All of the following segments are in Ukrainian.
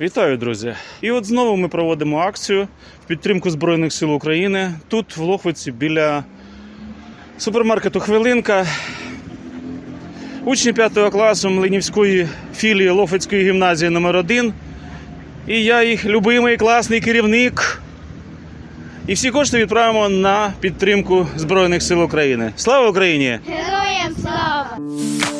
Вітаю, друзі! І от знову ми проводимо акцію в підтримку Збройних сил України. Тут, в Лохвиці, біля супермаркету Хвилинка. Учні 5 класу Млинівської філії Лохвицької гімназії номер 1 І я їх любимий класний керівник. І всі кошти відправимо на підтримку Збройних сил України. Слава Україні! Героям слава!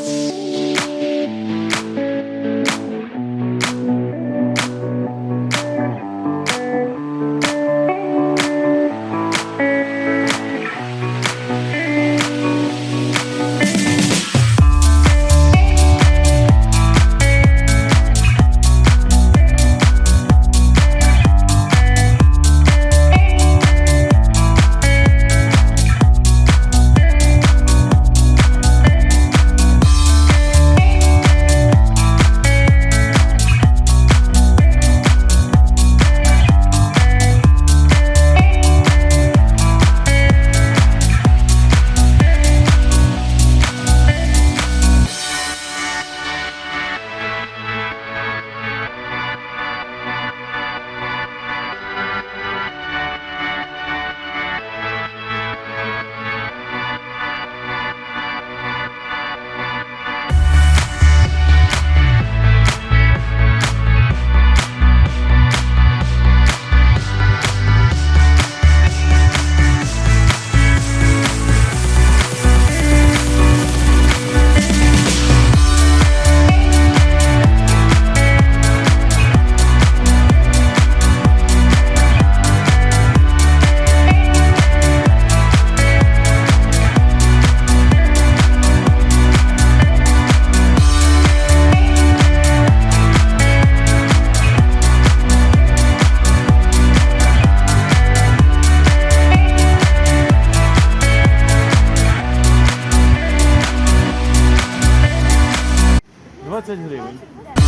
在这里。